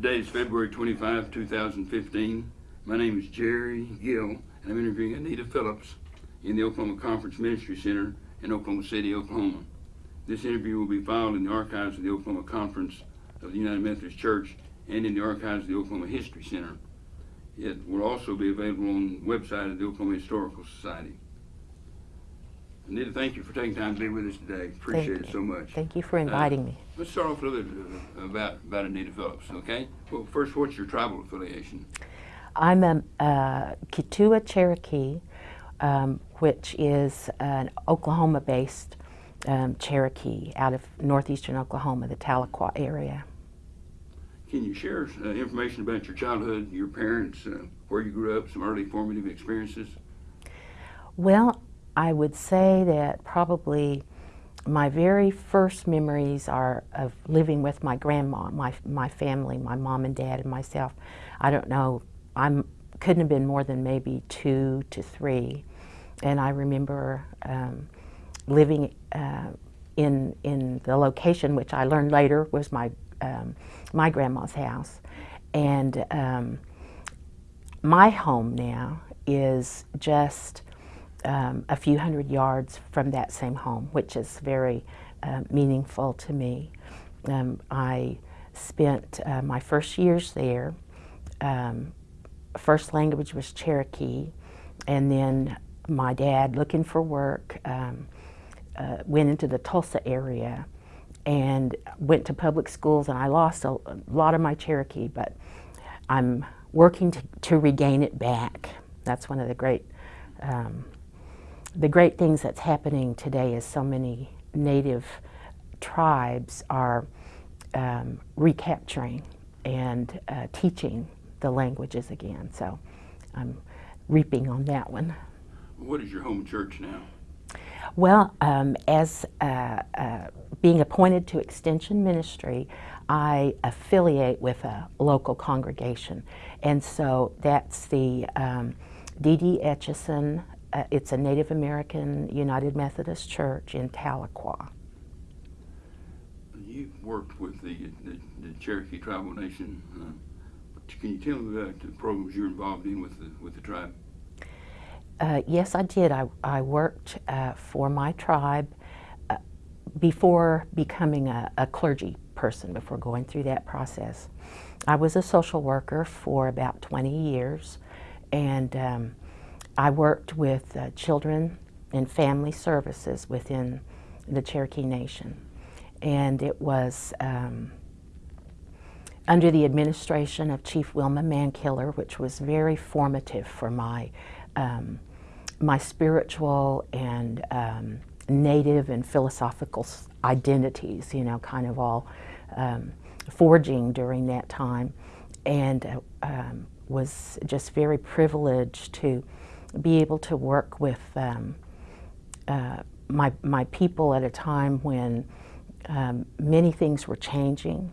Today is February 25, 2015. My name is Jerry Gill, and I'm interviewing Anita Phillips in the Oklahoma Conference Ministry Center in Oklahoma City, Oklahoma. This interview will be filed in the archives of the Oklahoma Conference of the United Methodist Church and in the archives of the Oklahoma History Center. It will also be available on the website of the Oklahoma Historical Society. Anita, thank you for taking time to be with us today. Appreciate Thank it so much. Thank you for inviting me. Let's start off a little bit uh, about, about Anita Phillips, okay? Well, first, what's your tribal affiliation? I'm a uh, Keetoowah Cherokee, um, which is an Oklahoma-based um, Cherokee out of northeastern Oklahoma, the Tahlequah area. Can you share uh, information about your childhood, your parents, uh, where you grew up, some early formative experiences? Well, I would say that probably my very first memories are of living with my grandma, my, my family, my mom and dad and myself. I don't know, I couldn't have been more than maybe two to three. And I remember um, living uh, in, in the location, which I learned later was my, um, my grandma's house. And um, my home now is just um, a few hundred yards from that same home, which is very uh, meaningful to me. Um, I spent uh, my first years there. Um, first language was Cherokee, and then my dad, looking for work, um, uh, went into the Tulsa area and went to public schools, and I lost a, a lot of my Cherokee, but I'm working to, to regain it back. That's one of the great um, the great things that's happening today is so many native tribes are um, recapturing and uh, teaching the languages again. So I'm reaping on that one. What is your home church now? Well, um, as uh, uh, being appointed to Extension Ministry, I affiliate with a local congregation. And so that's the um, D.D. Etchison uh, it's a Native American United Methodist Church in Tahlequah. You worked with the, the, the Cherokee Tribal Nation. Uh, can you tell me about the programs you're involved in with the, with the tribe? Uh, yes, I did. I, I worked uh, for my tribe uh, before becoming a, a clergy person, before going through that process. I was a social worker for about 20 years, and um, I worked with uh, children and family services within the Cherokee Nation. And it was um, under the administration of Chief Wilma Mankiller, which was very formative for my, um, my spiritual and um, native and philosophical identities, you know, kind of all um, forging during that time. And uh, um, was just very privileged to be able to work with um, uh, my, my people at a time when um, many things were changing,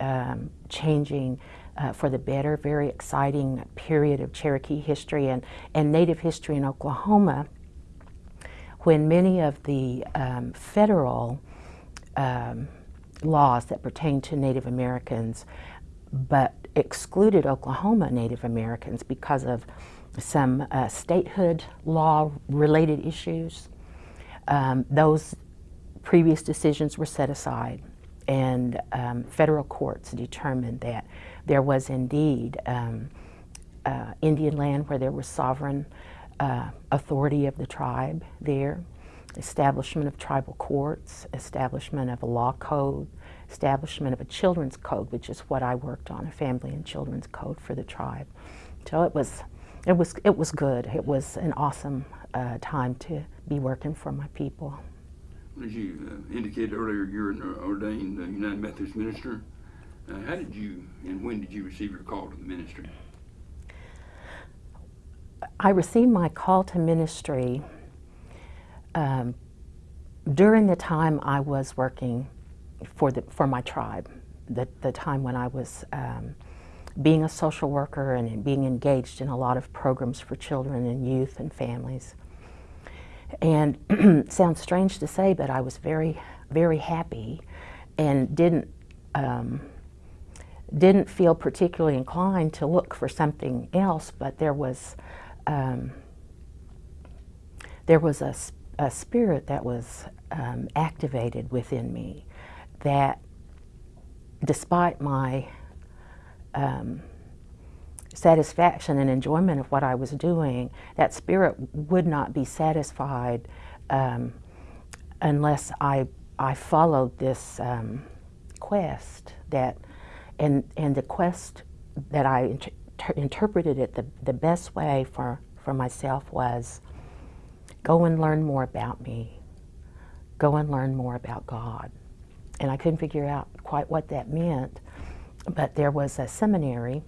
um, changing uh, for the better, very exciting period of Cherokee history and, and Native history in Oklahoma when many of the um, federal um, laws that pertain to Native Americans but excluded Oklahoma Native Americans because of some uh, statehood law related issues. Um, those previous decisions were set aside and um, federal courts determined that there was indeed um, uh, Indian land where there was sovereign uh, authority of the tribe there, establishment of tribal courts, establishment of a law code, establishment of a children's code, which is what I worked on, a family and children's code for the tribe. So it was it was, it was good. It was an awesome uh, time to be working for my people. As you uh, indicated earlier, you're an ordained uh, United Methodist minister. Uh, how did you and when did you receive your call to the ministry? I received my call to ministry um, during the time I was working for, the, for my tribe, the, the time when I was um, being a social worker and being engaged in a lot of programs for children and youth and families. And sounds strange to say, but I was very, very happy and didn't, um, didn't feel particularly inclined to look for something else, but there was um, there was a, a spirit that was um, activated within me that, despite my um, satisfaction and enjoyment of what I was doing, that spirit would not be satisfied um, unless I I followed this um, quest that and and the quest that I inter- interpreted it the, the best way for for myself was go and learn more about me. Go and learn more about God. And I couldn't figure out quite what that meant but there was a seminary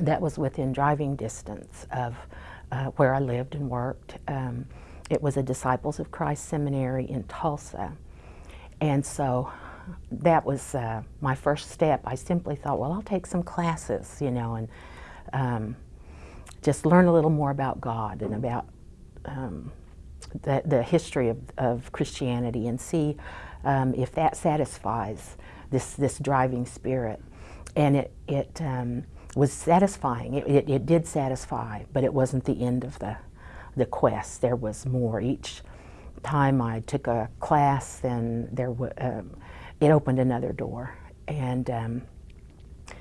that was within driving distance of uh, where I lived and worked. Um, it was a Disciples of Christ seminary in Tulsa. And so that was uh, my first step. I simply thought, well, I'll take some classes, you know, and um, just learn a little more about God and about um, the, the history of, of Christianity and see um, if that satisfies this, this driving spirit. And it, it um, was satisfying. It, it, it did satisfy, but it wasn't the end of the, the quest. There was more. Each time I took a class, then there um, it opened another door. And um,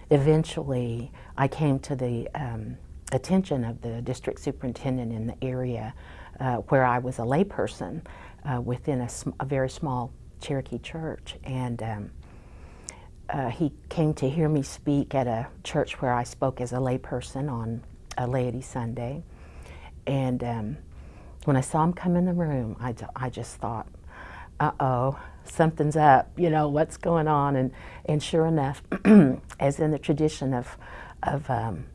eventually I came to the um, attention of the district superintendent in the area uh, where I was a layperson uh, within a, a very small Cherokee church. And um, uh, he came to hear me speak at a church where I spoke as a layperson on a laity Sunday. And um, when I saw him come in the room, I, I just thought, uh oh, something's up, you know, what's going on? And, and sure enough, as in the tradition of, of um,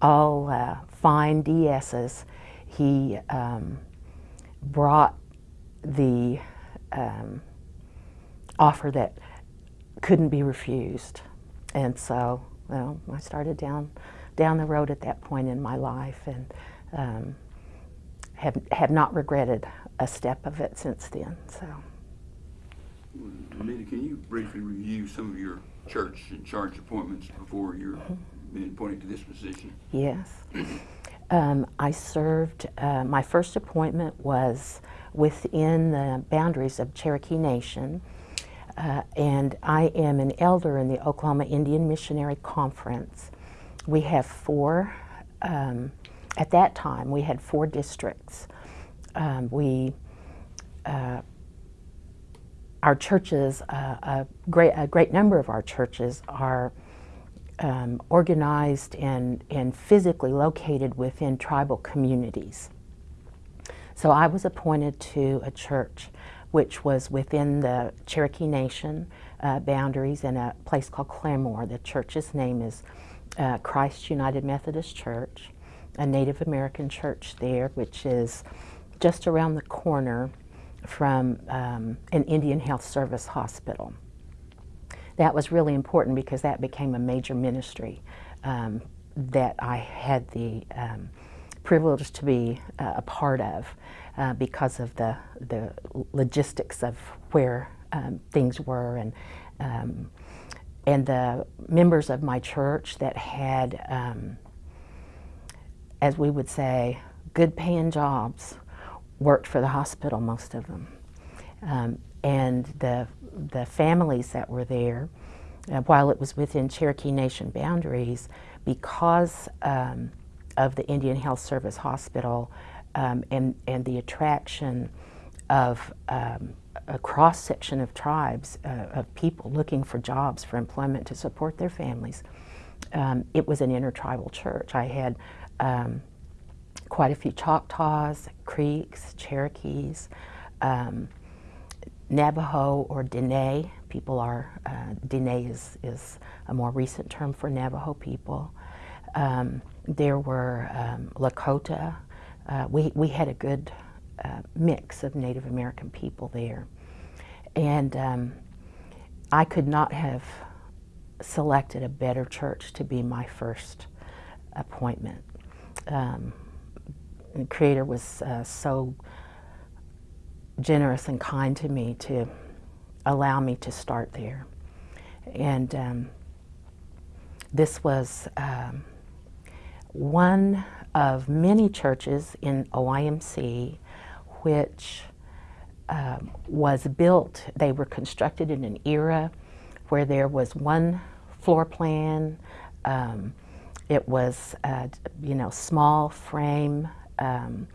all uh, fine DSs, he um, brought the um, offer that couldn't be refused. And so, well, I started down down the road at that point in my life, and um, have have not regretted a step of it since then. So, Anita, can you briefly review some of your church and charge appointments before you're being appointed to this position? yes, um, I served. Uh, my first appointment was within the boundaries of Cherokee Nation. Uh, and I am an elder in the Oklahoma Indian Missionary Conference. We have four, um, at that time, we had four districts. Um, we, uh, our churches, uh, a, great, a great number of our churches are um, organized and, and physically located within tribal communities. So I was appointed to a church which was within the Cherokee Nation uh, boundaries in a place called Claremore. The church's name is uh, Christ United Methodist Church, a Native American church there, which is just around the corner from um, an Indian Health Service hospital. That was really important because that became a major ministry um, that I had the um, privilege to be uh, a part of uh, because of the, the logistics of where um, things were and, um, and the members of my church that had, um, as we would say, good paying jobs worked for the hospital, most of them. Um, and the, the families that were there, uh, while it was within Cherokee Nation boundaries, because um, of the Indian Health Service Hospital um, and, and the attraction of um, a cross section of tribes, uh, of people looking for jobs for employment to support their families, um, it was an intertribal church. I had um, quite a few Choctaws, Creeks, Cherokees, um, Navajo or Dene. People are, uh, Dene is, is a more recent term for Navajo people. Um, there were Lakota. Uh, we, we had a good uh, mix of Native American people there. And um, I could not have selected a better church to be my first appointment. Um, the Creator was uh, so generous and kind to me to allow me to start there. And um, this was um, one of many churches in OIMC which um, was built, they were constructed in an era where there was one floor plan. Um, it was, uh, you know, small frame um,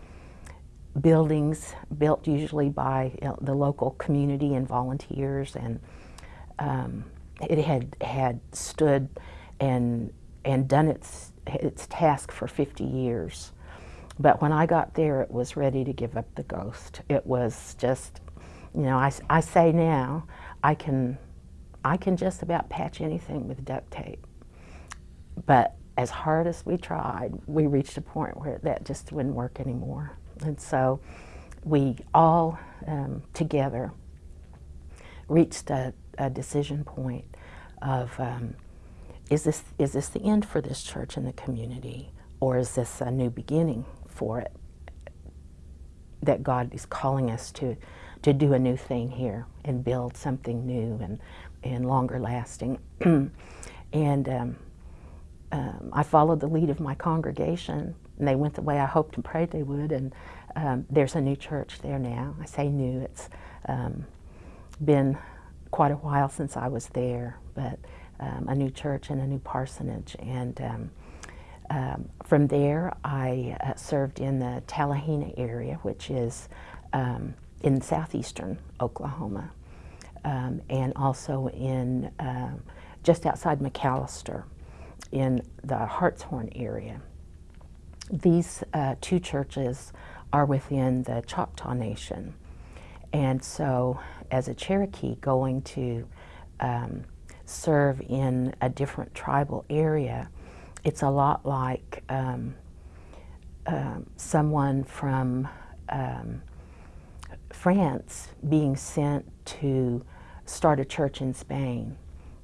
buildings built usually by you know, the local community and volunteers, and um, it had had stood and and done its its task for 50 years. But when I got there, it was ready to give up the ghost. It was just, you know, I, I say now, I can, I can just about patch anything with duct tape. But as hard as we tried, we reached a point where that just wouldn't work anymore. And so we all um, together reached a, a, decision point of um, is, this, is this the end for this church and the community, or is this a new beginning for it? That God is calling us to, to do a new thing here and build something new and, and longer lasting. and um, um, I followed the lead of my congregation, and they went the way I hoped and prayed they would. And um, there's a new church there now. I say new; it's um, been quite a while since I was there, but um, a new church and a new parsonage. And um, um, from there, I uh, served in the Talihina area, which is in southeastern Oklahoma, and also in just outside McAlester in the Hartshorne area. These uh, two churches are within the Choctaw Nation. And so, as a Cherokee going to um, serve in a different tribal area, it's a lot like um, uh, someone from um, France being sent to start a church in Spain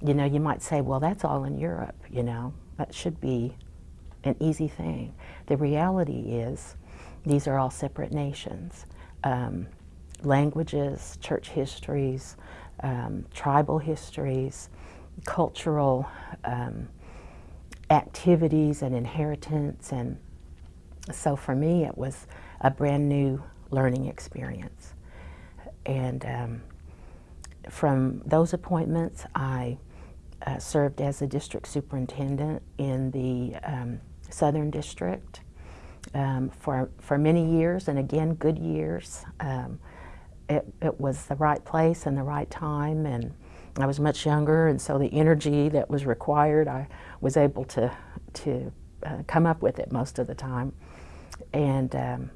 you know, you might say, well, that's all in Europe, you know, that should be an easy thing. The reality is, these are all separate nations. Um, languages, church histories, um, tribal histories, cultural um, activities and inheritance. And so for me, it was a brand new learning experience. And um, from those appointments, I uh, served as a district superintendent in the um, Southern District um, for, for many years, and again, good years. Um, it, it was the right place and the right time, and I was much younger, and so the energy that was required, I was able to, to uh, come up with it most of the time. And um,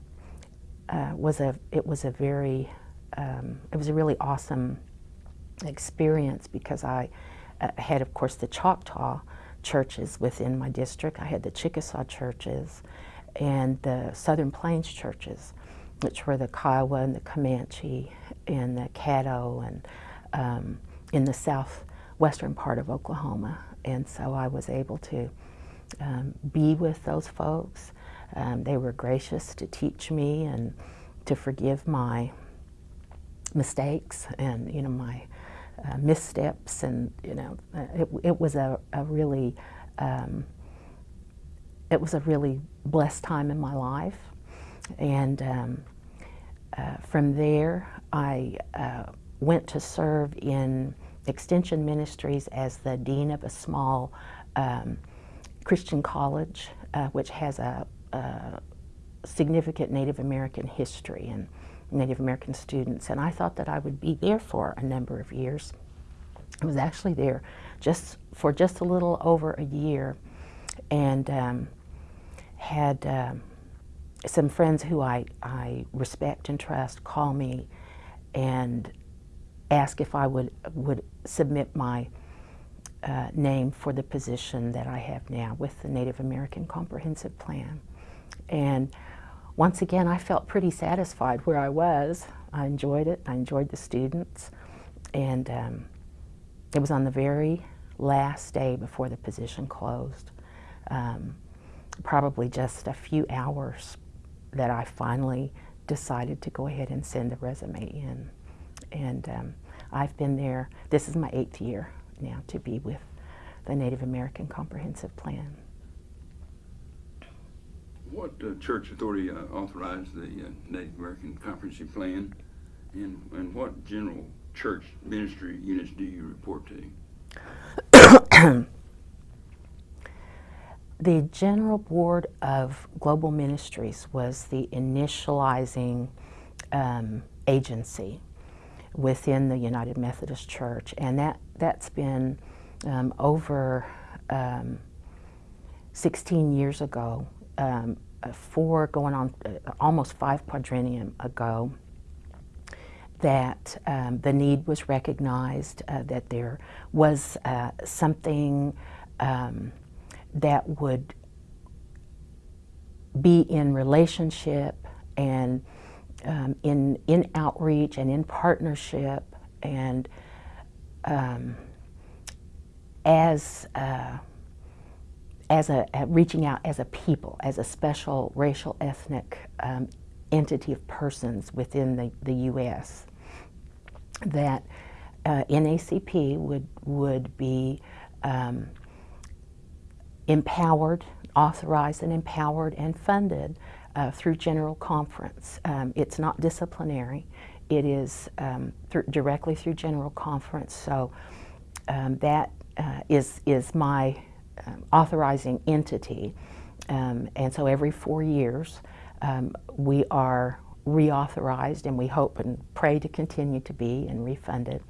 uh, was a, it was a very, um, it was a really awesome experience because I I had, of course, the Choctaw churches within my district. I had the Chickasaw churches and the Southern Plains churches, which were the Kiowa and the Comanche and the Caddo and um, in the southwestern part of Oklahoma. And so I was able to um, be with those folks. Um, they were gracious to teach me and to forgive my mistakes and you know my uh, missteps, and you know, uh, it, it was a, a really, um, it was a really blessed time in my life, and um, uh, from there I uh, went to serve in Extension Ministries as the dean of a small um, Christian college, uh, which has a, a significant Native American history and Native American students, and I thought that I would be there for a number of years. I was actually there just for just a little over a year, and um, had um, some friends who I, I respect and trust call me and ask if I would would submit my uh, name for the position that I have now with the Native American Comprehensive Plan, and once again, I felt pretty satisfied where I was. I enjoyed it. I enjoyed the students. And um, it was on the very last day before the position closed, um, probably just a few hours, that I finally decided to go ahead and send the resume in. And um, I've been there, this is my eighth year now to be with the Native American Comprehensive Plan. What uh, church authority uh, authorized the uh, Native American Comprehensive Plan? And, and what general church ministry units do you report to? The General Board of Global Ministries was the initializing um, agency within the United Methodist Church, and that, that's been um, over um, 16 years ago, um, uh, four going on uh, almost five quadrennium ago, that um, the need was recognized, uh, that there was uh, something um, that would be in relationship and um, in in outreach and in partnership and um, as uh, as a, reaching out as a people, as a special racial ethnic um, entity of persons within the, the U.S. That uh, NACP would would be um, empowered, authorized and empowered and funded uh, through General Conference. Um, it's not disciplinary. It is um, through, directly through General Conference. So um, that uh, is is my um, authorizing entity. Um, and so every four years, um, we are reauthorized, and we hope and pray to continue to be and refunded.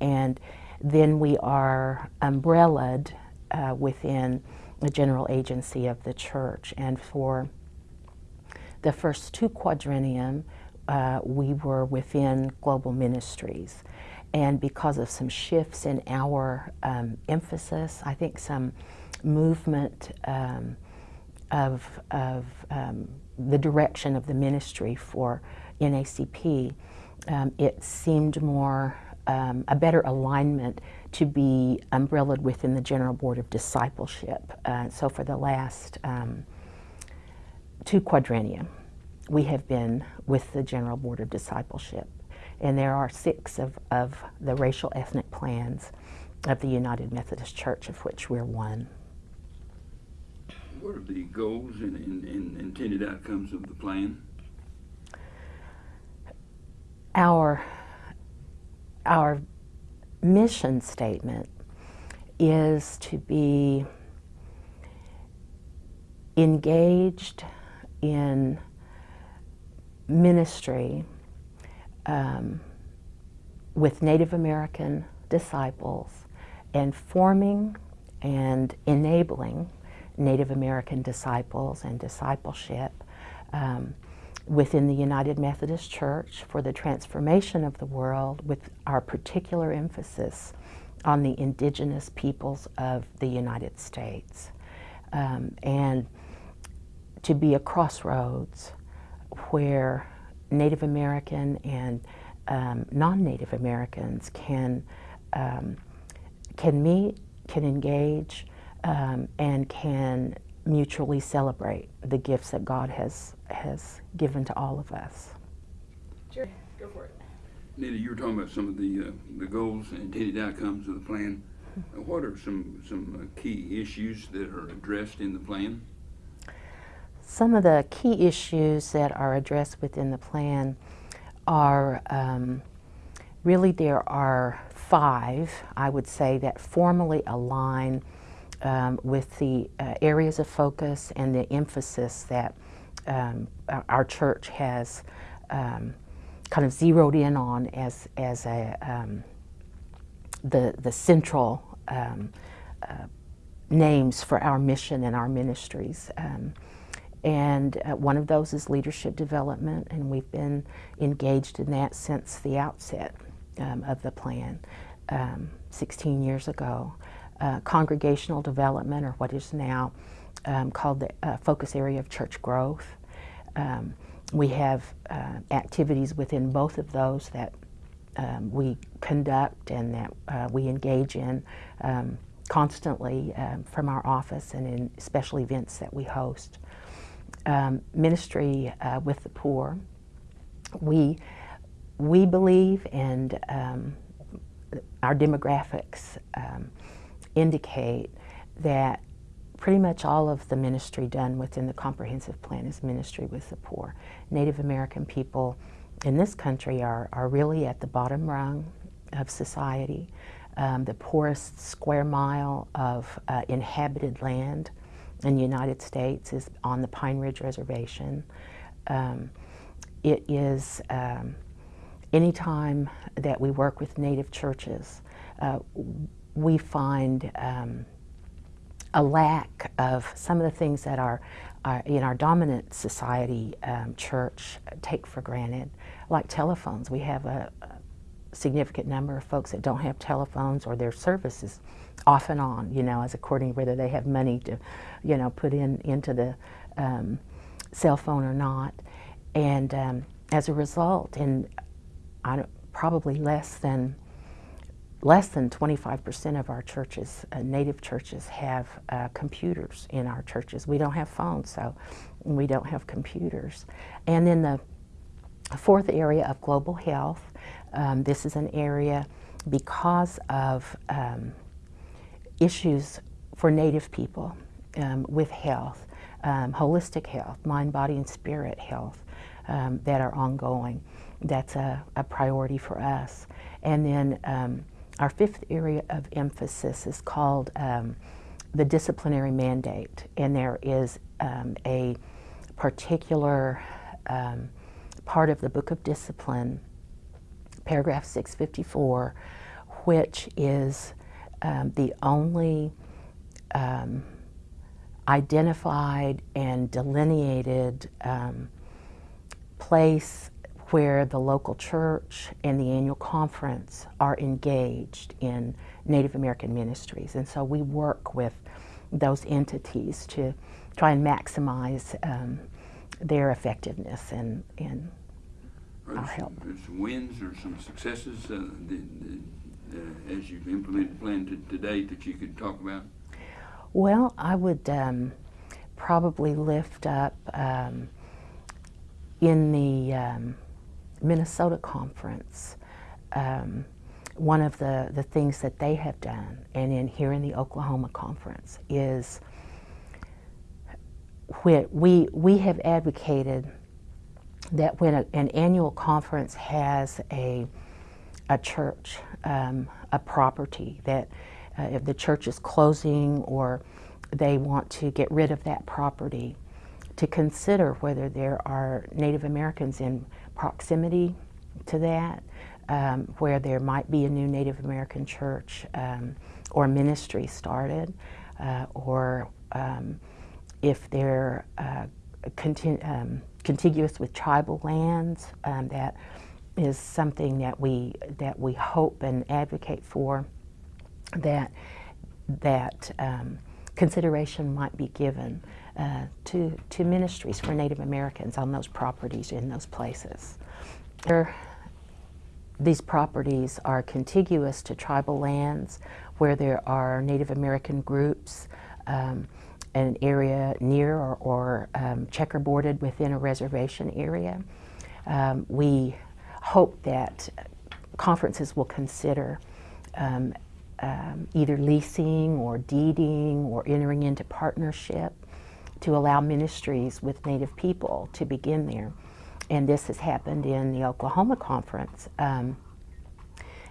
and then we are umbrellaed uh, within the general agency of the church. And for the first two quadrennium, uh, we were within global ministries. And because of some shifts in our um, emphasis, I think some movement um, of, of um, the direction of the ministry for NACP, um, it seemed more um, a better alignment to be umbrellaed within the General Board of Discipleship. Uh, so for the last um, two quadrennia, we have been with the General Board of Discipleship. And there are six of, of the racial ethnic plans of the United Methodist Church, of which we're one. What are the goals and, and, and intended outcomes of the plan? Our our mission statement is to be engaged in ministry um, with Native American disciples and forming and enabling Native American disciples and discipleship um, within the United Methodist Church for the transformation of the world with our particular emphasis on the indigenous peoples of the United States. Um, and to be a crossroads where Native American and um, non-Native Americans can um, can meet, can engage, um, and can mutually celebrate the gifts that God has has given to all of us. Jerry, go for it. Nita, you were talking about some of the uh, the goals and intended outcomes of the plan. Uh, what are some some uh, key issues that are addressed in the plan? Some of the key issues that are addressed within the plan are um, really there are five, I would say, that formally align um, with the uh, areas of focus and the emphasis that um, our church has um, kind of zeroed in on as, as a, um, the, the central um, uh, names for our mission and our ministries. Um, and uh, one of those is leadership development, and we've been engaged in that since the outset of the plan 16 years ago uh, congregational development, or what is now um, called the uh, focus area of church growth. Um, we have uh, activities within both of those that um, we conduct and that uh, we engage in um, constantly um, from our office and in special events that we host. Um, ministry uh, with the poor. We, we believe and our demographics indicate that pretty much all of the ministry done within the comprehensive plan is ministry with the poor. Native American people in this country are, are really at the bottom rung of society. Um, the poorest square mile of uh, inhabited land in the United States is on the Pine Ridge Reservation. Um, it is um, anytime that we work with Native churches, uh, we find um, a lack of some of the things that are, are in our dominant society um, church take for granted, like telephones. We have a, a significant number of folks that don't have telephones or their services off and on, you know, as according to whether they have money to, you know, put in into the um, cell phone or not. And um, as a result, in I don't, probably less than less than 25% of our churches, uh, native churches, have uh, computers in our churches. We don't have phones, so we don't have computers. And then the fourth area of global health, um, this is an area because of um, issues for native people um, with health, um, holistic health, mind, body, and spirit health um, that are ongoing. That's a, a, priority for us. And then um, our fifth area of emphasis is called um, the disciplinary mandate, and there is um, a particular part of the Book of Discipline, paragraph 654, which is um, the only um, identified and delineated um, place where the local church and the annual conference are engaged in Native American ministries. And so we work with those entities to try and maximize um, their effectiveness and, and our help. some, some wins or some successes uh, that, that, uh, as you've implemented plan to, to date that you could talk about? Well, I would um, probably lift up um, in the um, Minnesota conference, um, one of the, the things that they have done, and in here in the Oklahoma conference, is when we, we have advocated that when a, an annual conference has a, a church, um, a property, that uh, if the church is closing or they want to get rid of that property, to consider whether there are Native Americans in proximity to that, um, where there might be a new Native American church um, or ministry started, uh, or um, if they're uh, conti um, contiguous with tribal lands, um, that is something that we that we hope and advocate for. That that um, consideration might be given uh, to, to ministries for Native Americans on those properties in those places. There, these properties are contiguous to tribal lands where there are Native American groups, um, an area near or, or um, checkerboarded within a reservation area. Um, we hope that conferences will consider um, um, either leasing or deeding or entering into partnership to allow ministries with Native people to begin there. And this has happened in the Oklahoma Conference. Um,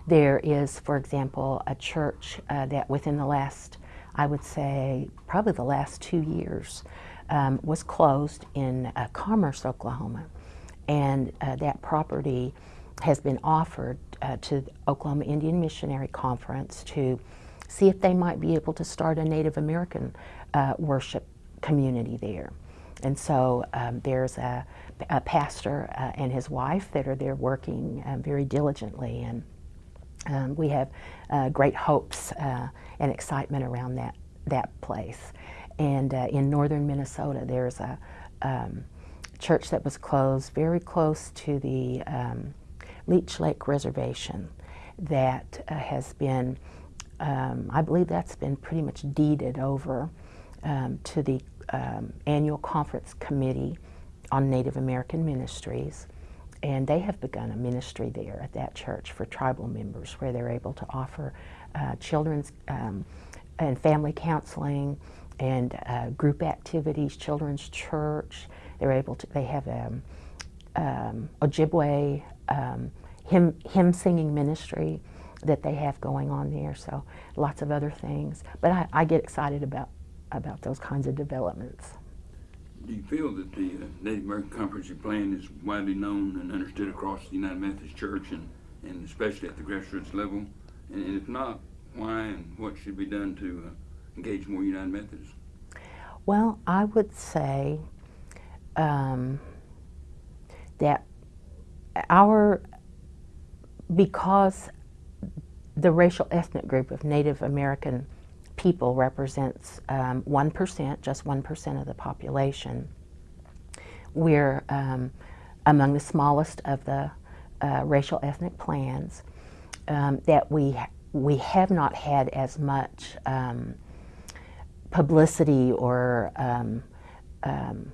there is, for example, a church uh, that within the last, I would say, probably the last two years, um, was closed in uh, Commerce, Oklahoma. And uh, that property has been offered uh, to the Oklahoma Indian Missionary Conference to see if they might be able to start a Native American uh, worship community there. And so um, there's a, a pastor uh, and his wife that are there working um, very diligently, and um, we have uh, great hopes uh, and excitement around that that place. And in northern Minnesota, there's a um, church that was closed very close to the um, Leech Lake Reservation that uh, has been, um, I believe that's been pretty much deeded over um, to the um, annual conference committee on Native American ministries. And they have begun a ministry there at that church for tribal members where they're able to offer uh, children's um, and family counseling and uh, group activities, children's church. They're able to. They have um, um, Ojibwe um, hymn hymn singing ministry that they have going on there. So lots of other things. But I, I get excited about about those kinds of developments. Do you feel that the uh, Native American Comprehensive Plan is widely known and understood across the United Methodist Church and, and especially at the grassroots level? And, and if not, why and what should be done to uh, engage more United Methodists? Well, I would say um, that our, because the racial ethnic group of Native American people represents um, 1%, just 1% of the population, we're um, among the smallest of the uh, racial ethnic plans, um, that we, we have not had as much um, publicity or um, um,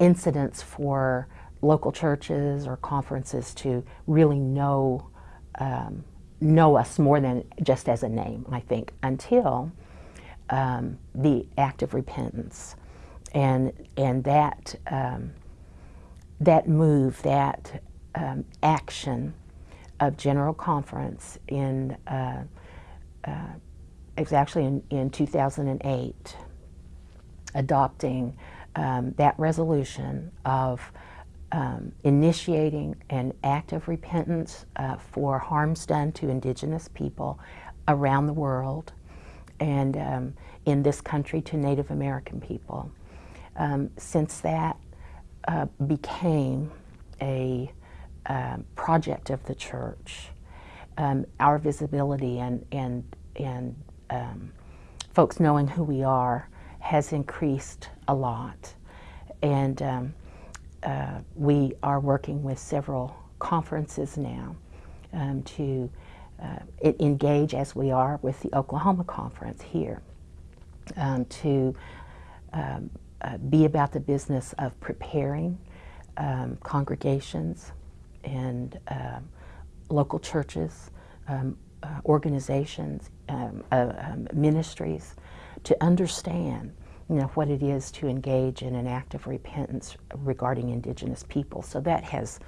incidents for local churches or conferences to really know um, know us more than just as a name. I think until um, the act of repentance and and that um, that move that um, action of General Conference in uh, uh, it was actually in, in 2008 adopting um, that resolution of um, initiating an act of repentance uh, for harms done to indigenous people around the world and um, in this country to Native American people. Um, since that uh, became a um, project of the church, um, our visibility and, and, and folks knowing who we are has increased a lot. And um, uh, we are working with several conferences now um, to uh, engage as we are with the Oklahoma conference here um, to um, uh, be about the business of preparing um, congregations and um, local churches, uh, organizations, uh, ministries to understand you know, what it is to engage in an act of repentance regarding indigenous people. So that has,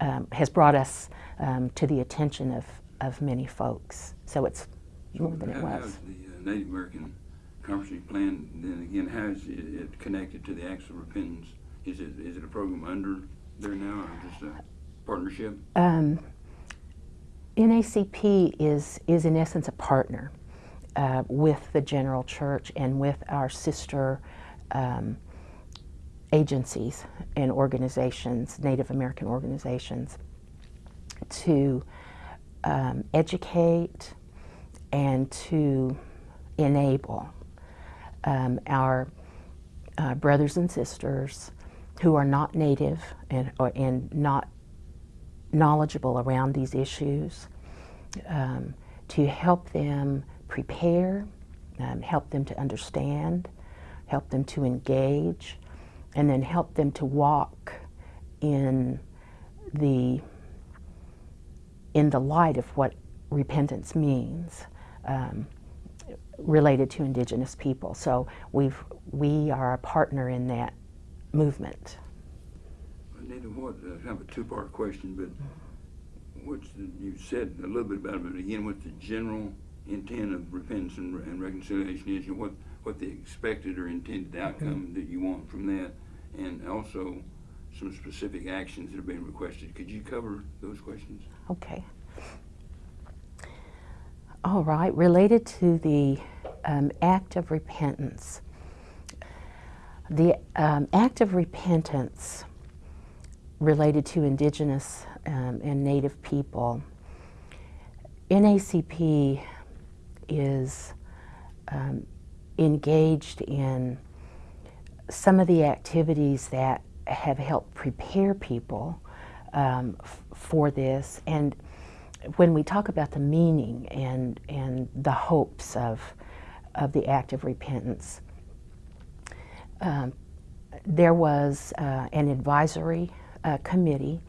um, has brought us um, to the attention of, of many folks. So it's more than it How- was. How's the uh, Native American Comprehensive Plan, then again, how is it it connected to the Acts of Repentance? Is it, is it a program under there now or just a partnership? Um, NACP is, is in essence a partner uh, with the General Church and with our sister um, agencies and organizations, Native American organizations, to um, educate and to enable um, our uh, brothers and sisters who are not Native and, or, and not knowledgeable around these issues, um, to help them prepare, um, help them to understand, help them to engage, and then help them to walk in the in the light of what repentance means um, related to indigenous people. So we've we are a partner in that movement. Anita, what, uh, kind of a two-part question, but what's, the- you said a little bit about it, but again, what the general intent of repentance and and reconciliation is, and what, what the expected or intended outcome that you want from that, and also some specific actions that are being requested. Could you cover those questions? Okay. All right, related to the um, act of repentance. The um, act of repentance related to indigenous um, and native people, NACP is um, engaged in some of the activities that have helped prepare people um, for this. And when we talk about the meaning and, and the hopes of, of the act of repentance, um, there was uh, an advisory uh, committee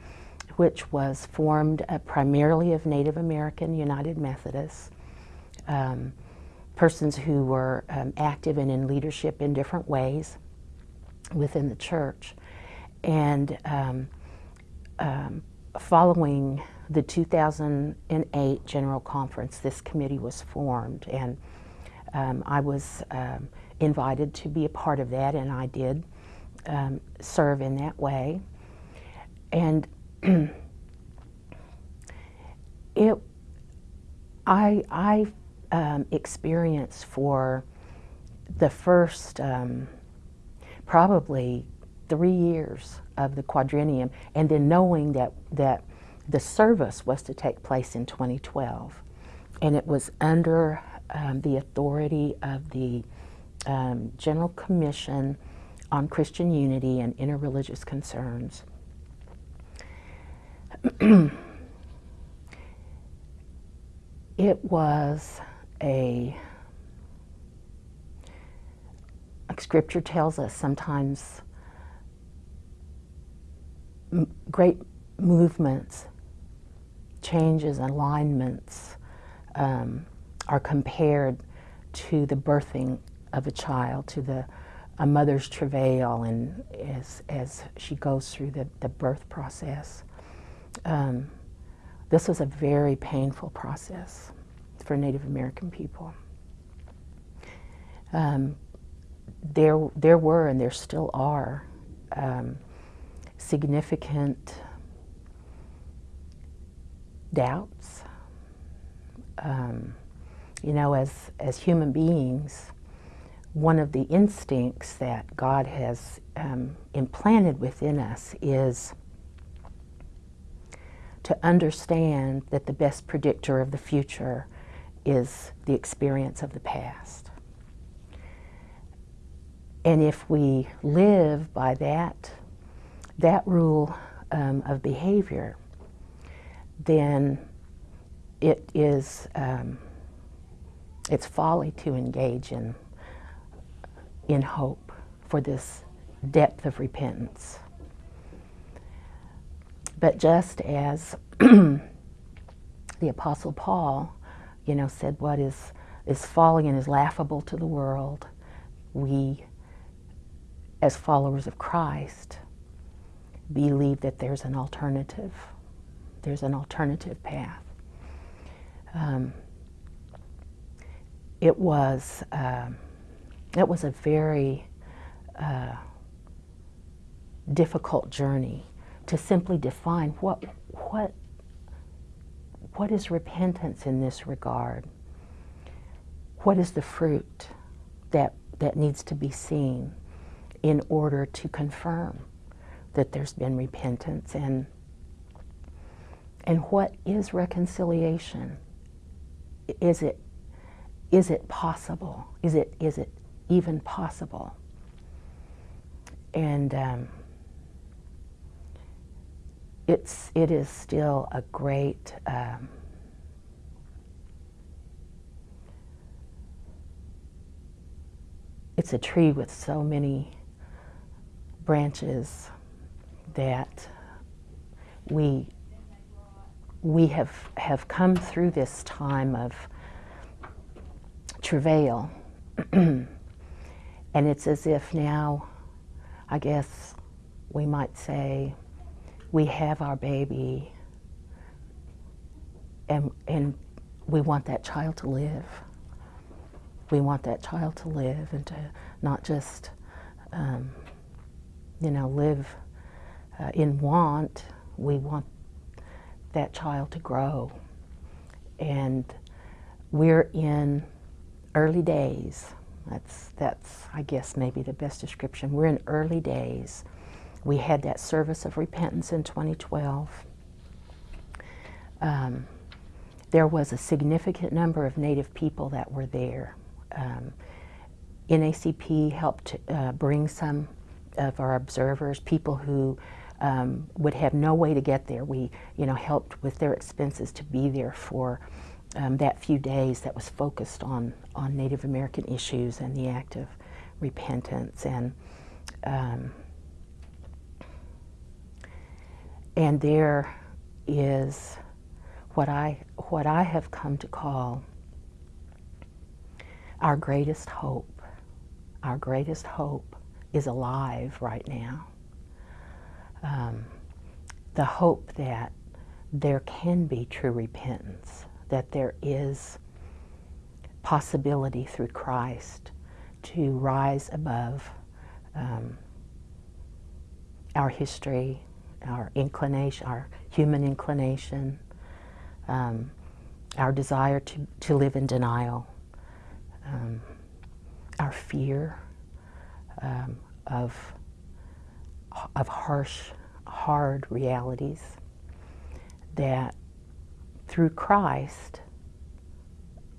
which was formed uh, primarily of Native American United Methodists. Um, persons who were um, active and in leadership in different ways within the church. And um, um, following the 2008 General Conference, this committee was formed, and um, I was invited to be a part of that, and I did serve in that way. And it, I, I um, experienced for the first um, probably three years of the quadrennium, and then knowing that that the service was to take place in 2012, and it was under um, the authority of the um, General Commission on Christian Unity and Interreligious Concerns. it was a like scripture tells us sometimes great movements changes alignments um, are compared to the birthing of a child to the a mother's travail and as, as she goes through the, the birth process. Um, this was a very painful process for Native American people. Um, there, there were and there still are um, significant doubts. Um, you know, as, as human beings, one of the instincts that God has um, implanted within us is to understand that the best predictor of the future is the experience of the past. And if we live by that, that rule um, of behavior, then it is um, it's folly to engage in in hope for this depth of repentance. But just as the Apostle Paul, you know, said what is, is folly and is laughable to the world, we, as followers of Christ, believe that there's an alternative. There's an alternative path. Um, it was um, it was a very uh, difficult journey to simply define what, what, what is repentance in this regard? What is the fruit that, that needs to be seen in order to confirm that there's been repentance? And, and what is reconciliation? Is it, is it possible? Is it, is it even possible? And um, it's it is still a great um, it's a tree with so many branches that we we have have come through this time of travail. And it's as if now i guess we might say we have our baby and, and we want that child to live. We want that child to live and to not just, um, you know, live uh, in want. We want that child to grow. And we're in early days. That's, that's, I guess, maybe the best description. We're in early days we had that service of repentance in 2012. Um, there was a significant number of Native people that were there. Um, NACP helped uh, bring some of our observers, people who um, would have no way to get there. We, you know, helped with their expenses to be there for um, that few days that was focused on on Native American issues and the act of repentance and. Um, And there is what I, what I have come to call our greatest hope, our greatest hope is alive right now. Um, the hope that there can be true repentance, that there is possibility through Christ to rise above um, our history, our inclination, our human inclination, um, our desire to, to live in denial, um, our fear um, of, of harsh, hard realities, that through Christ,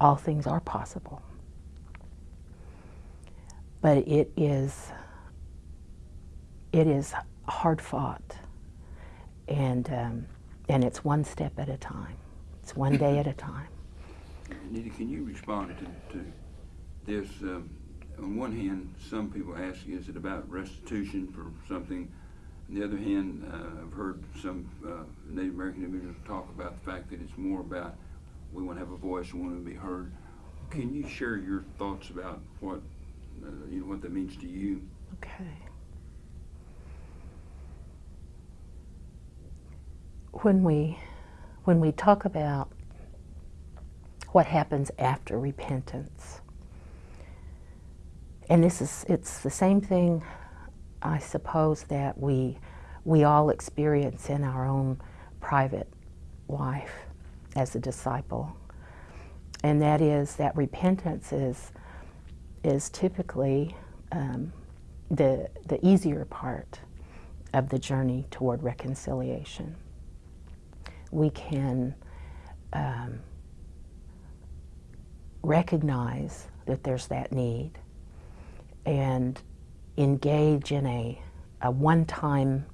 all things are possible. But it is, it is hard fought, and, um, and it's one step at a time. It's one day at a time. Anita, can you respond to, to this? Um, on one hand, some people ask, is it about restitution for something? On the other hand, uh, I've heard some uh, Native American individuals talk about the fact that it's more about we want to have a voice, we want to be heard. Can you share your thoughts about what uh, you know what that means to you? Okay. When we when we talk about what happens after repentance, and this is it's the same thing I suppose that we we all experience in our own private life as a disciple. And that is that repentance is is typically um, the, the easier part of the journey toward reconciliation. We can um, recognize that there's that need and engage in a, a one time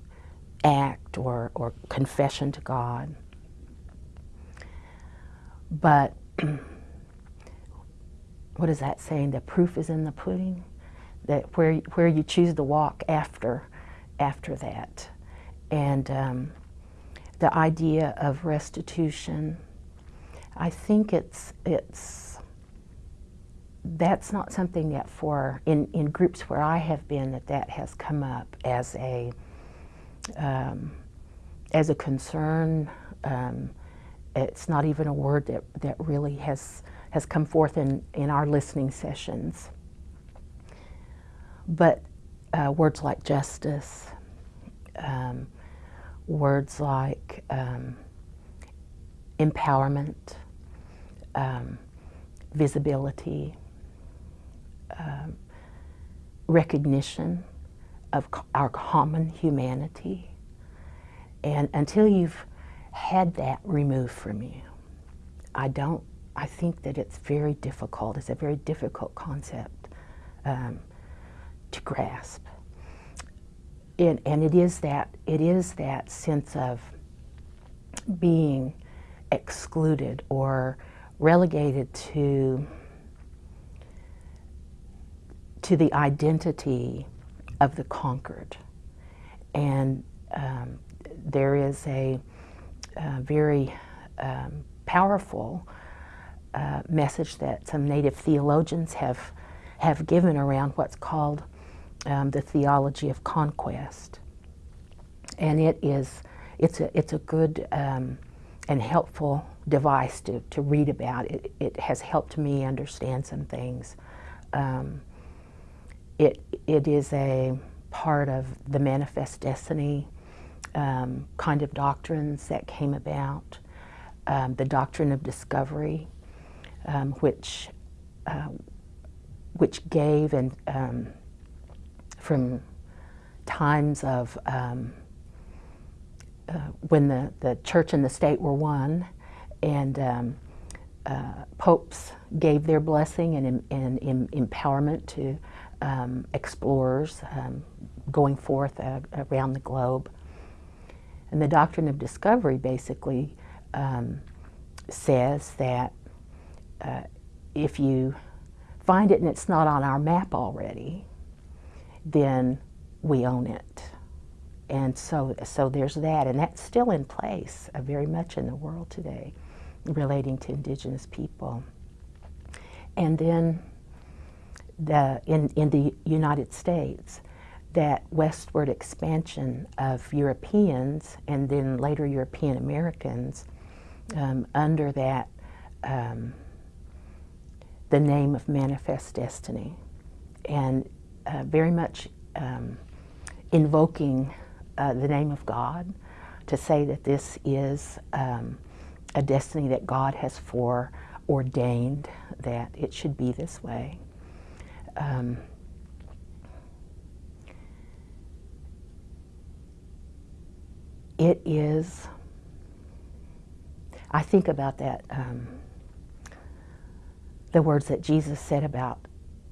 act or, or confession to God. But what is that saying? The proof is in the pudding. That where where you choose to walk after after that, and um, the idea of restitution. I think it's it's that's not something that for in in groups where I have been that that has come up as a um, as a concern. Um, it's not even a word that, that really has has come forth in, in our listening sessions. But uh, words like justice, um, words like um, empowerment, um, visibility, um, recognition of our common humanity. And until you've had that removed from you, I don't I think that it's very difficult. It's a very difficult concept um, to grasp. And, and it is that it is that sense of being excluded or relegated to to the identity of the conquered. And um, there is a, a very um, powerful uh, message that some native theologians have, have given around what's called um, the theology of conquest. And it is, it's a, it's a good um, and helpful device to, to read about. It, it has helped me understand some things. Um, it, it is a part of the manifest destiny um, kind of doctrines that came about, um, the doctrine of discovery, um, which uh, which gave and um, from times of um, uh, when the, the church and the state were one, and um, uh, popes gave their blessing and, and, and empowerment to um, explorers um, going forth uh, around the globe. And the doctrine of discovery basically says that uh, if you find it and it's not on our map already, then we own it. And so, so there's that, and that's still in place uh, very much in the world today, relating to indigenous people. And then the, in, in the United States, that westward expansion of Europeans and then later European Americans um, under that um, the name of manifest destiny and uh, very much um, invoking uh, the name of God to say that this is um, a destiny that God has foreordained that it should be this way. Um, it is, I think about that, um, the words that Jesus said about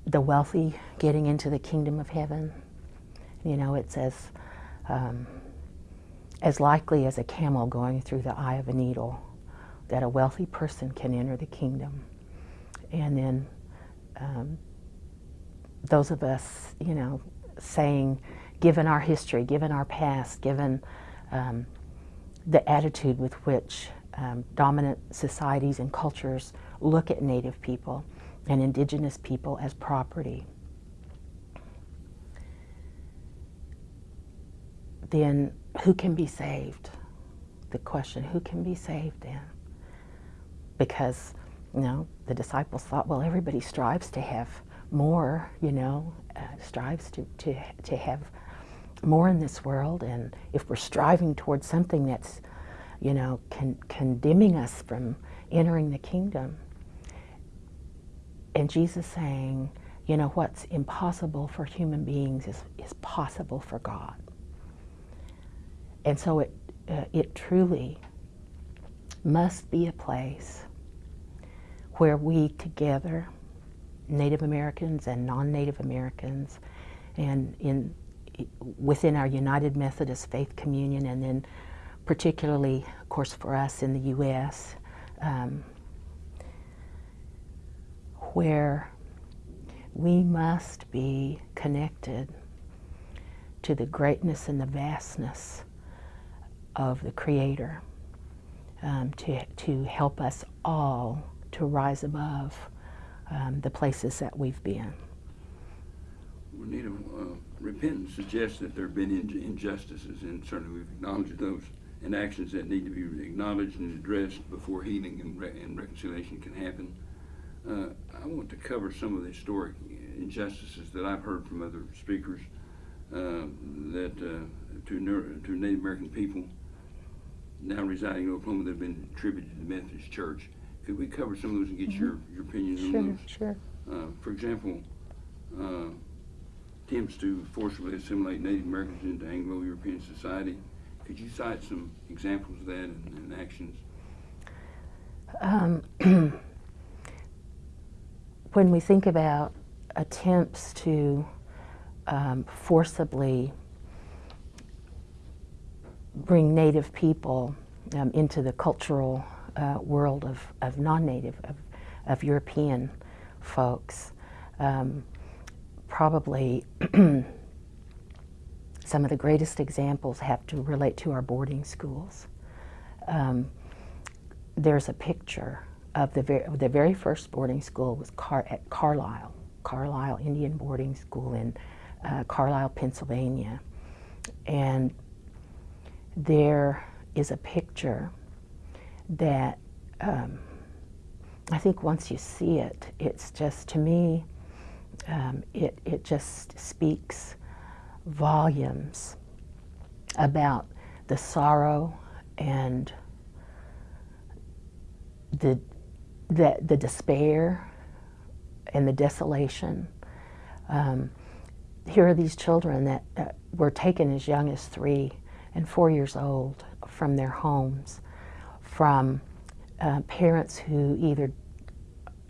the wealthy getting into the kingdom of heaven. You know, it's says, um, as likely as a camel going through the eye of a needle, that a wealthy person can enter the kingdom. And then um, those of us, you know, saying, given our history, given our past, given um, the attitude with which um, dominant societies and cultures look at Native people and Indigenous people as property, then who can be saved? The question, who can be saved then? Because, you know, the disciples thought, well, everybody strives to have more, you know, uh, strives to, to, to have more in this world. And if we're striving towards something that's, you know, con- condemning us from entering the kingdom, and Jesus saying, you know, what's impossible for human beings is, is possible for God. And so it, uh, it truly must be a place where we together, Native Americans and non-Native Americans, and in within our United Methodist Faith Communion, and then particularly, of course, for us in the U.S., um, where we must be connected to the greatness and the vastness of the Creator um, to, to help us all to rise above um, the places that we've been. We need a, uh, repentance suggests that there have been in- injustices, and certainly we've acknowledged those, and actions that need to be acknowledged and addressed before healing and, re- and reconciliation can happen. Uh, I want to cover some of the historic injustices that I've heard from other speakers uh, that uh, to, to Native American people now residing in Oklahoma that have been attributed to the Methodist Church. Could we cover some of those and get your, your opinion on Sure, those? sure. Uh, for example, uh, attempts to forcibly assimilate Native Americans into Anglo-European society. Could you cite some examples of that and, and actions? Um, when we think about attempts to um, forcibly bring Native people um, into the cultural uh, world of, of non-Native, of, of European folks, um, probably some of the greatest examples have to relate to our boarding schools. Um, there's a picture of the very, the very first boarding school was Car, at Carlisle, Carlisle Indian Boarding School in uh, Carlisle, Pennsylvania. And there is a picture that um, I think once you see it, it's just, to me, um, it, it just speaks volumes about the sorrow and the, the, the despair and the desolation. Um, here are these children that uh, were taken as young as three and four years old from their homes, from uh, parents who either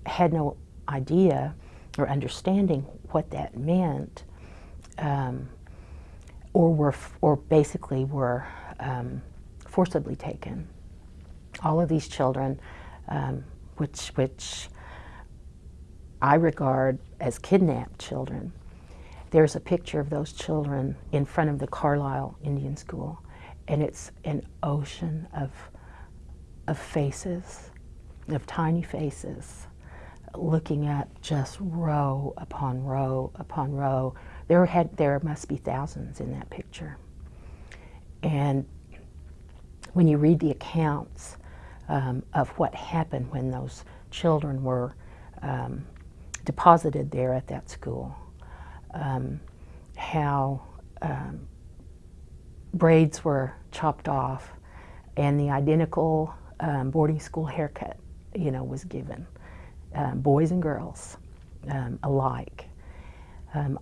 had no idea or understanding what that meant, um, or were, or basically were um, forcibly taken. All of these children, um, which which I regard as kidnapped children. There's a picture of those children in front of the Carlisle Indian School, and it's an ocean of of faces, of tiny faces, looking at just row upon row upon row. There had there must be thousands in that picture. And when you read the accounts um, of what happened when those children were um, deposited there at that school, um, how um, braids were chopped off and the identical um, boarding school haircut, you know, was given, boys and girls alike.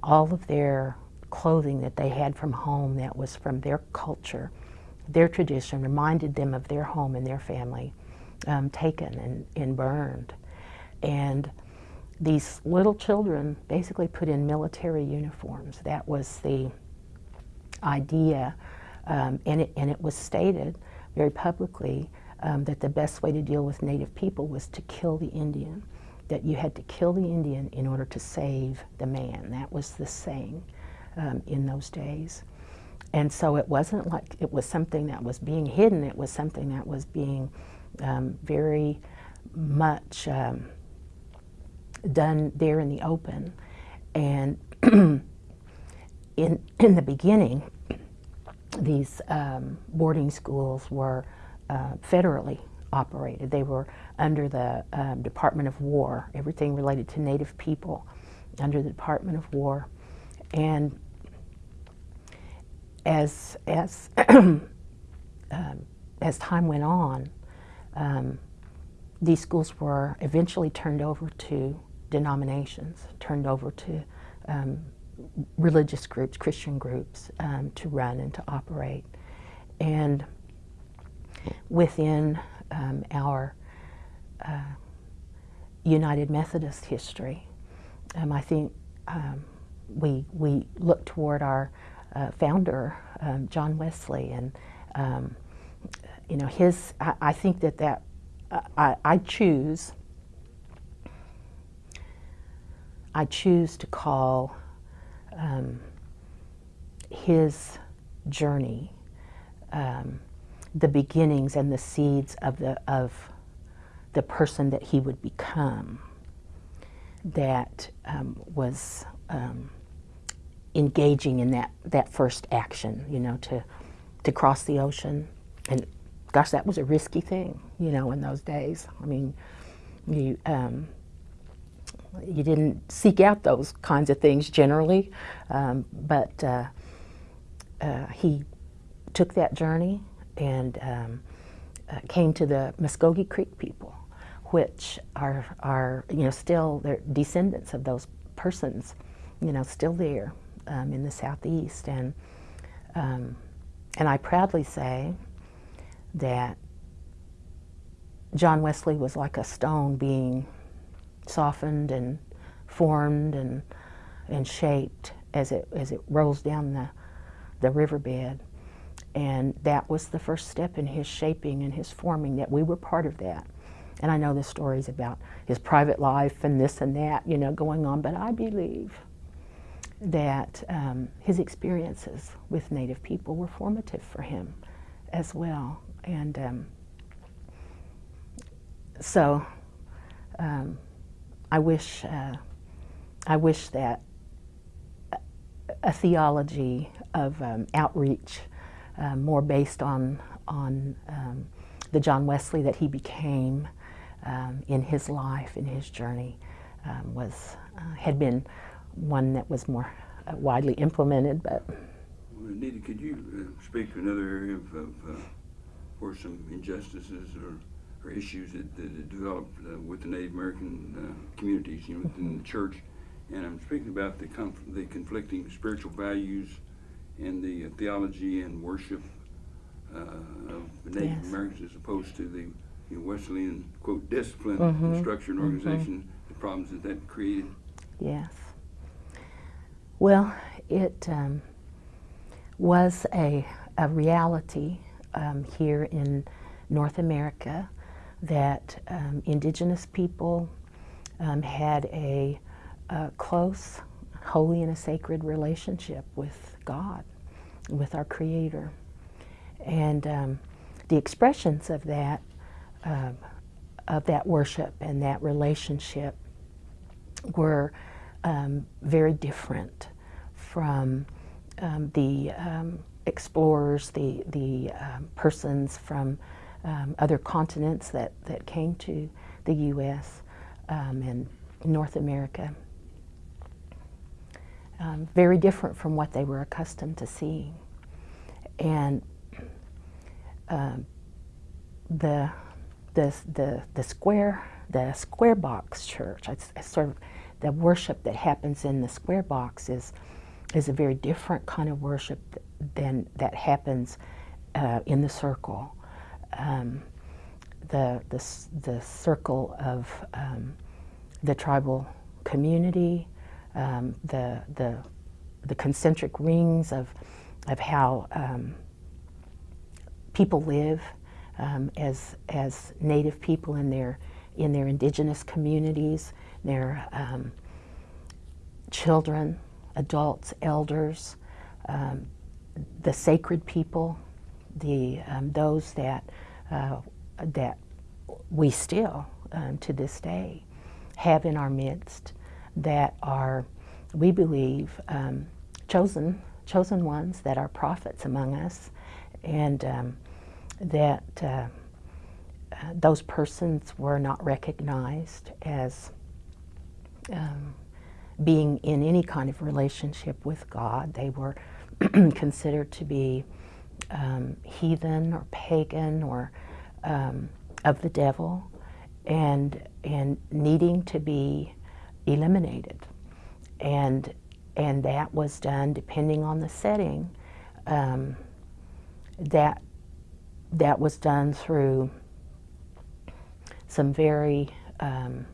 All of their clothing that they had from home that was from their culture, their tradition, reminded them of their home and their family, um, taken and, and burned. And these little children basically put in military uniforms. That was the idea, um, and, it, and it was stated very publicly um, that the best way to deal with Native people was to kill the Indian, that you had to kill the Indian in order to save the man. That was the saying um, in those days. And so it wasn't like it was something that was being hidden, it was something that was being um, very much um, done there in the open. And in, in the beginning, these um, boarding schools were uh, federally operated. They were under the um, Department of War, everything related to Native people under the Department of War. And as, as, um, as time went on, um, these schools were eventually turned over to denominations, turned over to um, religious groups, Christian groups, um, to run and to operate. And within um, our uh, United Methodist history, I think we, we look toward our uh, founder, um, John Wesley, and um, you know his. I, I think that that I, I choose. I choose to call um, his journey um, the beginnings and the seeds of the of the person that he would become that um, was um, engaging in that that first action you know to to cross the ocean. And gosh that was a risky thing you know in those days. I mean you um, you didn't seek out those kinds of things generally, um, but uh, uh, he took that journey and um, uh, came to the Muskogee Creek people, which are, are you know, still they're descendants of those persons, you know, still there um, in the southeast. And, um, and I proudly say that John Wesley was like a stone being softened and formed and, and shaped as it, as it rolls down the, the riverbed. And that was the first step in his shaping and his forming, that we were part of that. And I know the stories about his private life and this and that, you know, going on, but I believe that um, his experiences with Native people were formative for him as well. And um, so um, I wish, uh, I wish that a theology of um, outreach, uh, more based on on um, the John Wesley that he became in his life, in his journey, was uh, had been one that was more uh, widely implemented. But well, Anita, could you uh, speak to another area of, of uh, where some injustices or or issues that, that developed uh, with the Native American uh, communities, you know, within mm -hmm. the church. And I'm speaking about the, conf the conflicting spiritual values and the uh, theology and worship uh, of the Native yes. Americans as opposed to the you know, Wesleyan, quote, discipline, mm -hmm. structure, and organization, mm -hmm. the problems that that created. Yes. Well, it um, was a, a reality um, here in North America that um, indigenous people um, had a, a, close, holy, and a sacred relationship with God, with our Creator. And um, the expressions of that, uh, of that worship and that relationship were um, very different from um, the um, explorers, the, the um, persons from um, other continents that, that came to the U.S. and North America. Very different from what they were accustomed to seeing. And um, the, the, the, the square, the square box church, it's, it's sort of the worship that happens in the square box is, is a very different kind of worship than that happens uh, in the circle. Um, the, the, the circle of um, the tribal community, um, the, the, the concentric rings of, of how um, people live um, as, as native people in their, in their indigenous communities, their um, children, adults, elders, um, the sacred people, the, um, those that, uh, that we still, um, to this day, have in our midst that are, we believe, um, chosen, chosen ones, that are prophets among us, and um, that uh, uh, those persons were not recognized as um, being in any kind of relationship with God. They were considered to be um, heathen or pagan or um, of the devil and, and needing to be eliminated. And, and that was done depending on the setting. Um, that, that was done through some very um,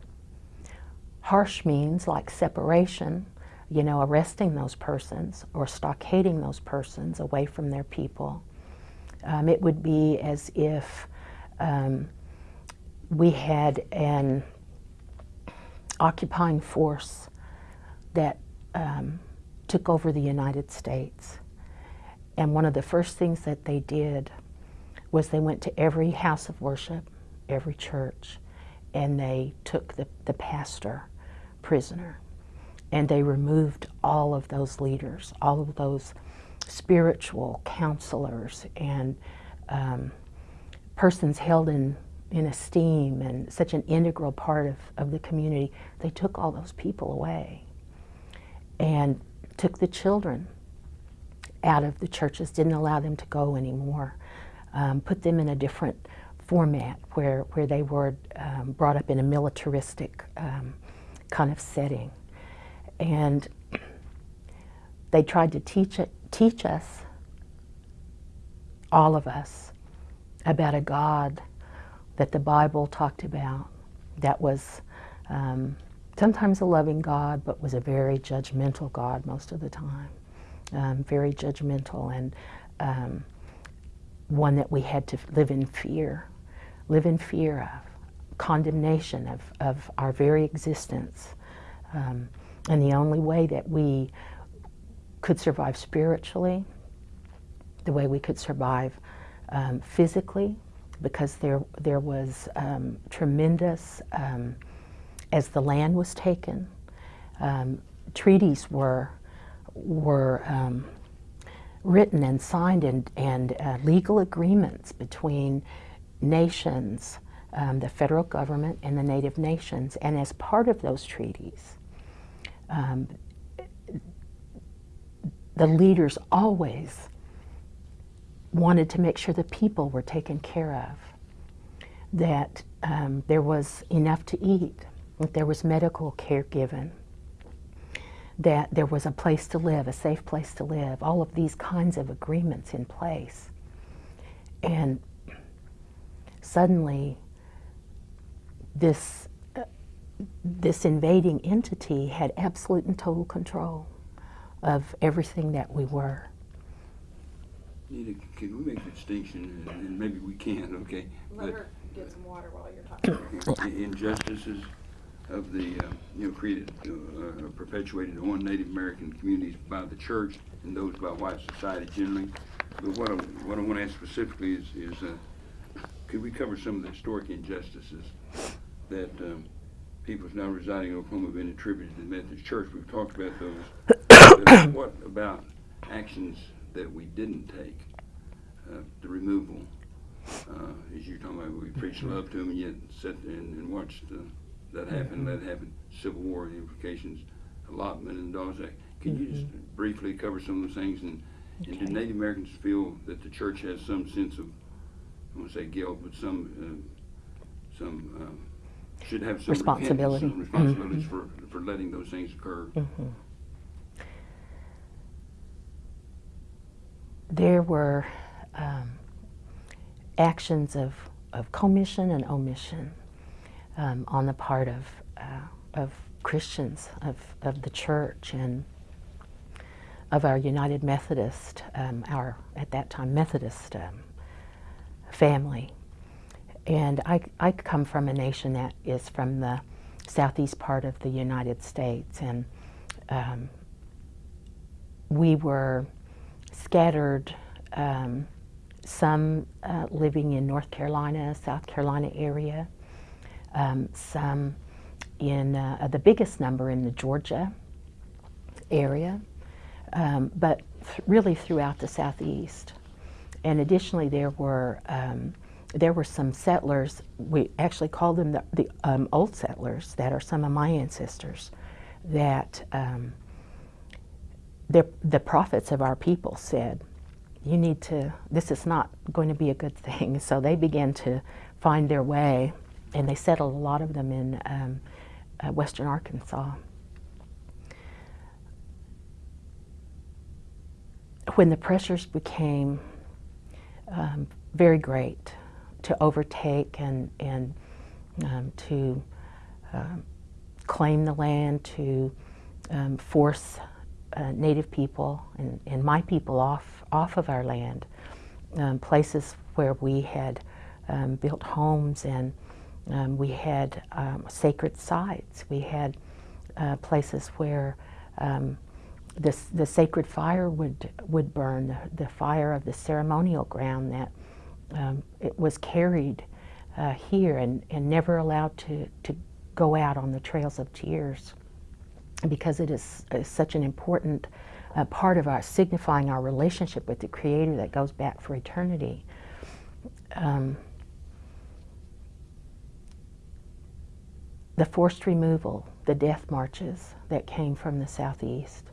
harsh means like separation, you know, arresting those persons or stockading those persons away from their people. Um, it would be as if um, we had an occupying force that um, took over the United States. And one of the first things that they did was they went to every house of worship, every church, and they took the, the pastor prisoner. And they removed all of those leaders, all of those spiritual counselors and um, persons held in, in esteem and such an integral part of, of the community. They took all those people away and took the children out of the churches, didn't allow them to go anymore, um, put them in a different format where, where they were um, brought up in a militaristic um, kind of setting. And they tried to teach, it, teach us, all of us, about a God that the Bible talked about that was um, sometimes a loving God, but was a very judgmental God most of the time. Um, very judgmental and um, one that we had to live in fear, live in fear of, condemnation of, of our very existence. Um, and the only way that we could survive spiritually, the way we could survive um, physically, because there, there was um, tremendous, um, as the land was taken, um, treaties were, were um, written and signed and, and uh, legal agreements between nations, um, the federal government and the native nations. And as part of those treaties, um, the leaders always wanted to make sure the people were taken care of, that um, there was enough to eat, that there was medical care given, that there was a place to live, a safe place to live, all of these kinds of agreements in place. And suddenly, this, uh, this invading entity had absolute and total control of everything that we were. Nita, can we make a distinction, and and maybe we can, okay? Let but her get some water while you're talking. i- Injustices of the, uh, you know, created, uh, uh, perpetuated on Native American communities by the church and those by white society generally. But what I, what I want to ask specifically is, is, uh, could we cover some of the historic injustices that, um, peoples now residing in Oklahoma have been attributed to the Methodist Church. We've talked about those. What about actions that we didn't take? Uh, the removal, uh, as you're talking about, we preached love to them and yet sat and, and watched uh, that happen, that happen, Civil War implications, allotment and Dawes Act. Can you just briefly cover some of those things? And, and do Native Americans feel that the church has some sense of, I won't say guilt, but some, uh, some, um, should have some Responsibility. some responsibilities for, for letting those things occur? Mhm. There were um, actions of, of commission and omission um, on the part of, uh, of Christians, of, of the church, and of our United Methodist, um, our at that time Methodist um, family. And I, I come from a nation that is from the southeast part of the United States, and um, we were scattered, um, some uh, living in North Carolina, South Carolina area, um, some in uh, the biggest number in the Georgia area, um, but th- really throughout the southeast. And additionally, there were um, there were some settlers. We actually called them the, the um, old settlers that are some of my ancestors. That um, the the prophets of our people said, "You need to. This is not going to be a good thing." So they began to find their way, and they settled a lot of them in um, uh, western Arkansas. When the pressures became um, very great to overtake and, and um, to um, claim the land, to um, force uh, Native people and, and my people off, off of our land, um, places where we had um, built homes and um, we had sacred sites. We had uh, places where this, the sacred fire would, would burn, the, the fire of the ceremonial ground that um, it was carried uh, here and, and never allowed to, to go out on the trails of tears because it is, is such an important uh, part of our signifying our relationship with the Creator that goes back for eternity. Um, the forced removal, the death marches that came from the southeast.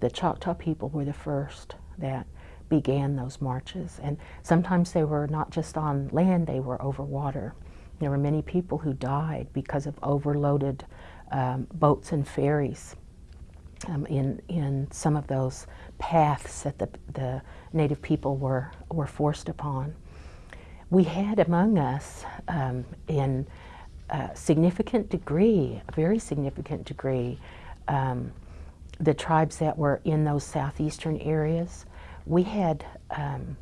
The Choctaw people were the first that began those marches. And sometimes they were not just on land, they were over water. There were many people who died because of overloaded um, boats and ferries um, in, in some of those paths that the, the native people were, were forced upon. We had among us um, in a significant degree, a very significant degree, um, the tribes that were in those southeastern areas. We had um,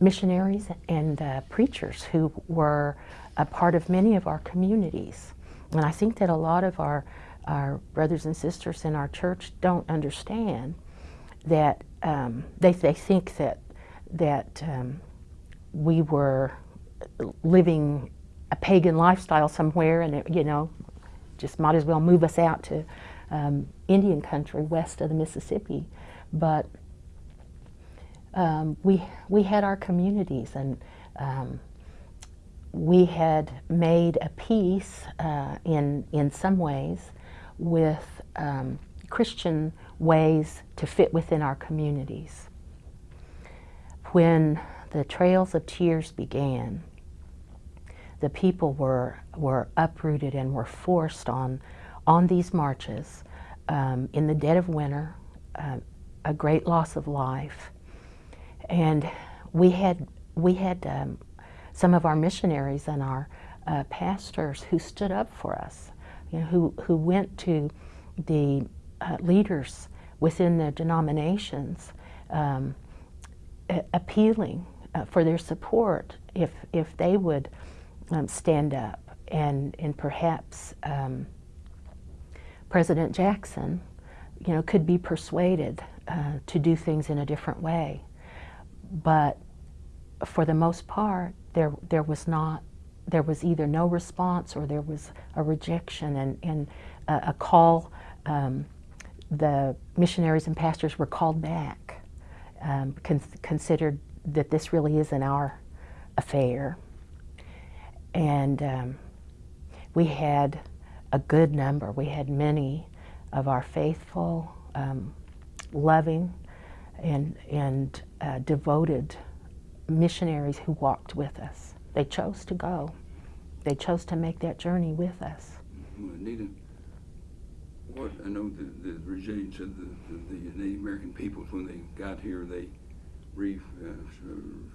missionaries and uh, preachers who were a part of many of our communities. And I think that a lot of our, our brothers and sisters in our church don't understand that um, they, they think that, that um, we were living a pagan lifestyle somewhere and, it, you know, just might as well move us out to um, Indian country west of the Mississippi. But um, we, we had our communities and um, we had made a peace uh, in, in some ways with um, Christian ways to fit within our communities. When the Trails of Tears began, the people were, were uprooted and were forced on, on these marches um, in the dead of winter, uh, a great loss of life. And we had, we had um, some of our missionaries and our uh, pastors who stood up for us, you know, who, who went to the uh, leaders within the denominations um, appealing uh, for their support if, if they would um, stand up and, and perhaps um, President Jackson, you know, could be persuaded uh, to do things in a different way. But for the most part, there, there was not there was either no response or there was a rejection and, and a, a call. Um, the missionaries and pastors were called back, um, con- considered that this really isn't our affair. And um, we had a good number. We had many of our faithful, um, loving, and, and uh, devoted missionaries who walked with us. They chose to go. They chose to make that journey with us. Well, Anita, what, I know the, the resilience of the, the, the Native American peoples, when they got here, they re, uh,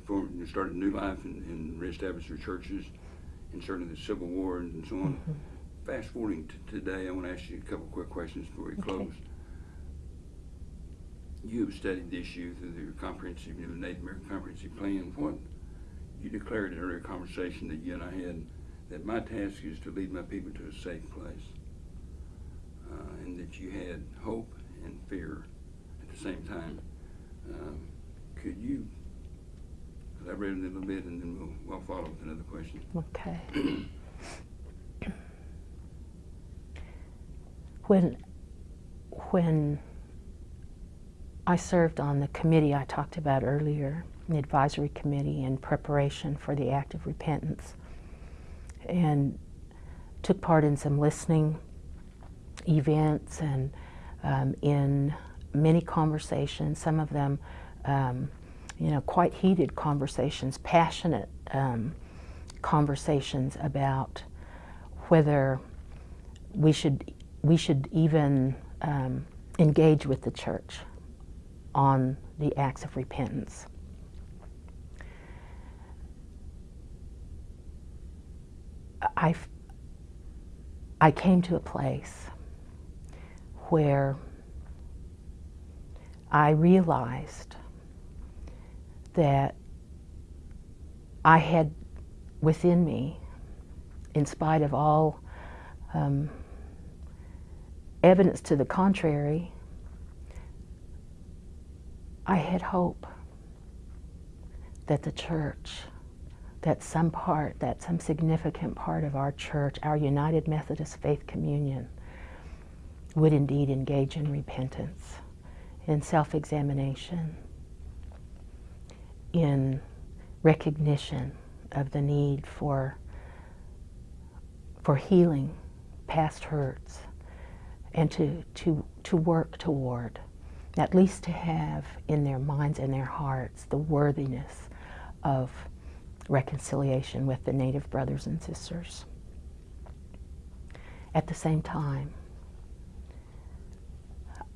formed, started a new life and, and reestablished their churches, and certainly the Civil War and so on. Fast forwarding to today, I want to ask you a couple quick questions before we Okay. close. You have studied the issue through your comprehensive, you know, Native American Comprehensive Plan. What, you declared in an earlier conversation that you and I had, that my task is to lead my people to a safe place. Uh, and that you had hope and fear at the same time. Um, could you elaborate a little bit and then we'll, we'll follow with another question? Okay. when when I served on the committee I talked about earlier, the advisory committee in preparation for the act of repentance, and took part in some listening events and um, in many conversations, some of them, um, you know, quite heated conversations, passionate um, conversations about whether we should we should even um, engage with the church on the acts of repentance. I I came to a place where I realized that I had within me, in spite of all um, evidence to the contrary, I had hope that the church, that some part, that some significant part of our church, our United Methodist Faith Communion, would indeed engage in repentance, in self examination, in recognition of the need for, for healing past hurts, and to, to, to work toward, at least to have in their minds and their hearts, the worthiness of reconciliation with the Native brothers and sisters. At the same time,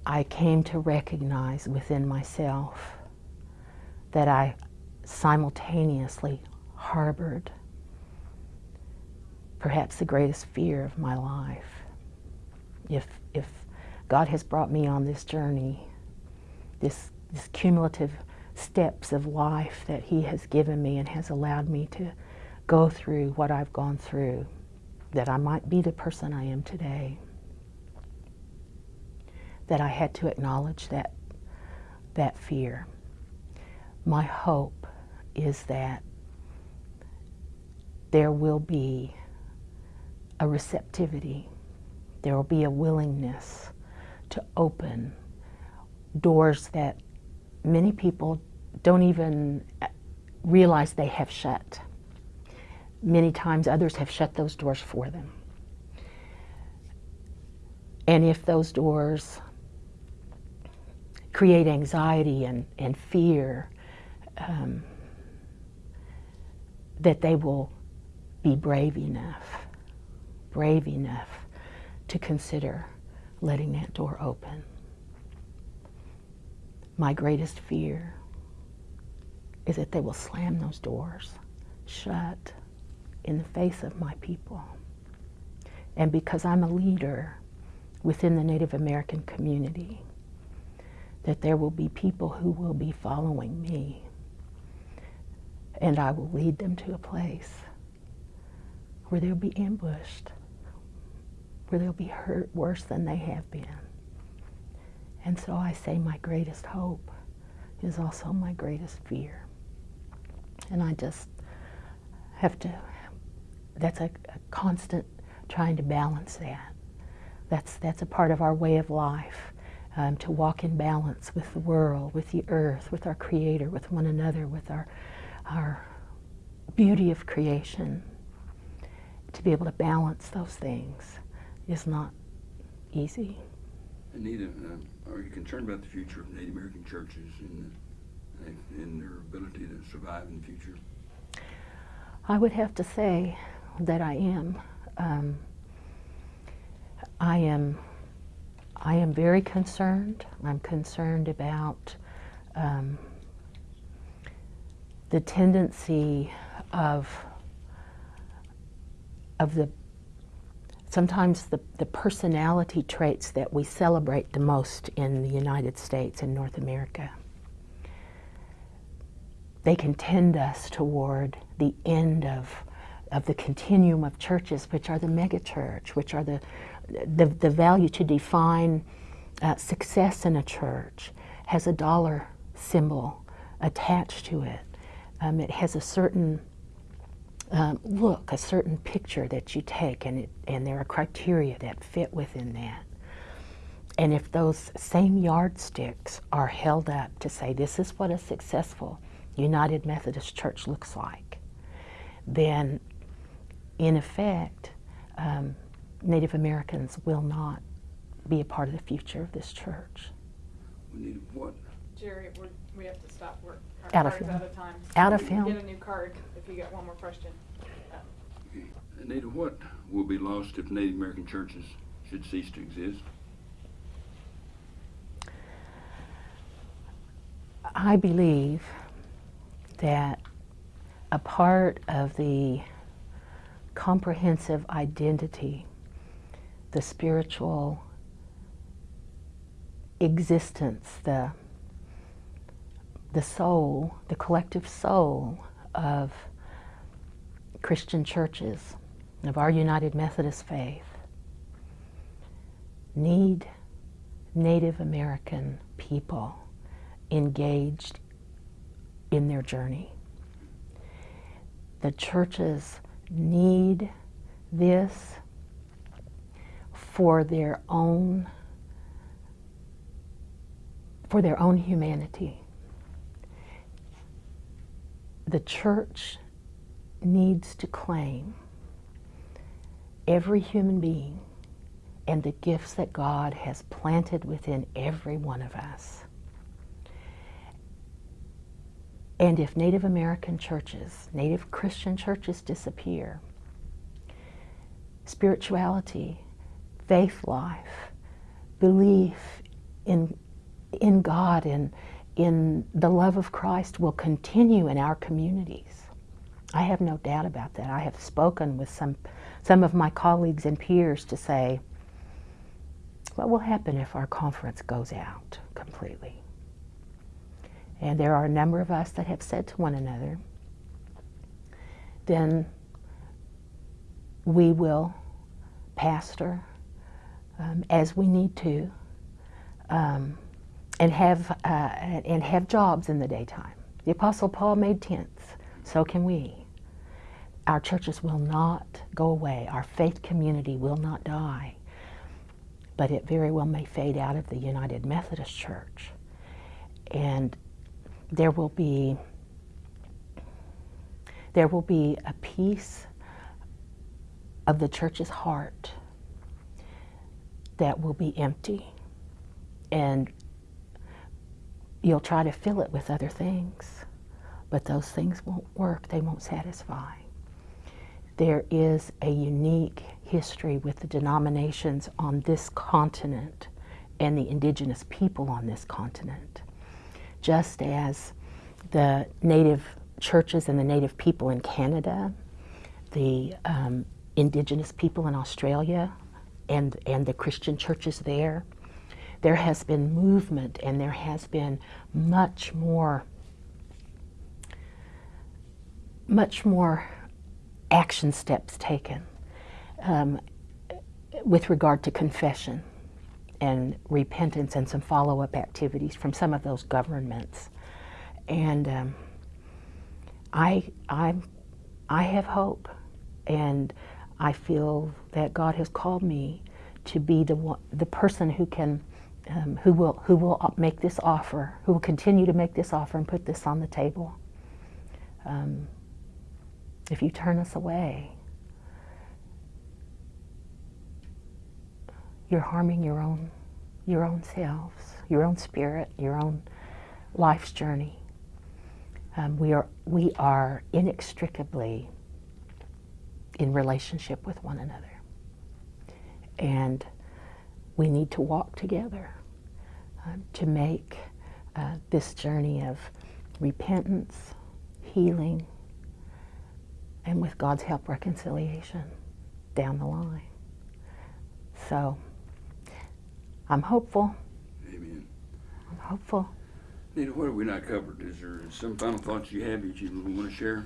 I came to recognize within myself that I simultaneously harbored perhaps the greatest fear of my life. If, if God has brought me on this journey, this, this cumulative steps of life that He has given me and has allowed me to go through what I've gone through, that I might be the person I am today, that I had to acknowledge that, that fear. My hope is that there will be a receptivity, there will be a willingness to open doors that many people don't even realize they have shut. Many times others have shut those doors for them. And if those doors create anxiety and, and fear, um, that they will be brave enough, brave enough to consider letting that door open. My greatest fear is that they will slam those doors shut in the face of my people. And because I'm a leader within the Native American community, that there will be people who will be following me. And I will lead them to a place where they'll be ambushed, where they'll be hurt worse than they have been. And so I say my greatest hope is also my greatest fear. And I just have to that's a, a constant trying to balance that. That's that's a part of our way of life, um, to walk in balance with the world, with the earth, with our Creator, with one another, with our our beauty of creation. To be able to balance those things is not easy. Anita, uh, are you concerned about the future of Native American churches and, and their ability to survive in the future? I would have to say that I am. Um, I am. I am very concerned. I'm concerned about um, the tendency of of the sometimes the, the personality traits that we celebrate the most in the United States and North America. They can tend us toward the end of, of the continuum of churches, which are the megachurch, which are the, the, the value to define uh, success in a church has a dollar symbol attached to it. Um, it has a certain um, look, a certain picture that you take, and, it, and there are criteria that fit within that. And if those same yardsticks are held up to say, this is what a successful United Methodist Church looks like, then in effect, um, Native Americans will not be a part of the future of this church. We need what? Jerry, we're, we have to stop. We're, Out of card's film. out of time. Out of film. Get a new card if you get one more question. Okay. Anita, what will be lost if Native American churches should cease to exist? I believe that a part of the comprehensive identity, the spiritual existence, the, the soul, the collective soul of Christian churches, of our United Methodist faith, need Native American people engaged in their journey. The churches need this for their own for their own humanity. The church needs to claim every human being and the gifts that God has planted within every one of us. And if Native American churches, Native Christian churches disappear, spirituality, faith life, belief in, in God and in the love of Christ will continue in our communities. I have no doubt about that. I have spoken with some, some of my colleagues and peers to say, what will happen if our conference goes out completely? And there are a number of us that have said to one another, then we will pastor um, as we need to um, and have uh, and have jobs in the daytime. The Apostle Paul made tents, so can we. Our churches will not go away. Our faith community will not die, but it very well may fade out of the United Methodist Church, and there will be there will be a piece of the church's heart that will be empty. And you'll try to fill it with other things but those things won't work. They won't satisfy there is a unique history with the denominations on this continent and the indigenous people on this continent. Just as the native churches and the native people in Canada, the um, indigenous people in Australia, and, and the Christian churches there, there has been movement and there has been much more, much more action steps taken um, with regard to confession and repentance and some follow-up activities from some of those governments. And um, I, I, I have hope and I feel that God has called me to be the one, the person who can, um, who will, who will make this offer, who will continue to make this offer and put this on the table. Um, if you turn us away, you're harming your own, your own selves, your own spirit, your own life's journey. Um, we are, we are inextricably in relationship with one another. And we need to walk together um, to make uh, this journey of repentance, healing, and with God's help, reconciliation down the line. So I'm hopeful. Amen. I'm hopeful. Nita, what have we not covered? Is there some final thoughts you have that you want to share?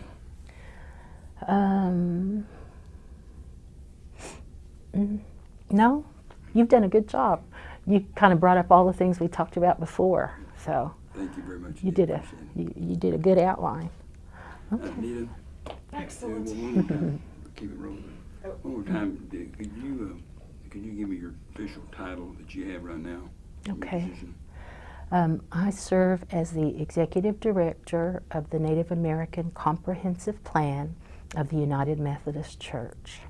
Um, no, you've done a good job. You kind of brought up all the things we talked about before, so Thank you very much. you did a it. you, you did a good outline. Uh, Okay. Nita, Excellent. one more time, keep it rolling. Oh. One more time, could you, uh, could you give me your official title that you have right now? Okay. Um, I serve as the executive director of the Native American Comprehensive Plan of the United Methodist Church.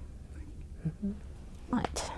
Right.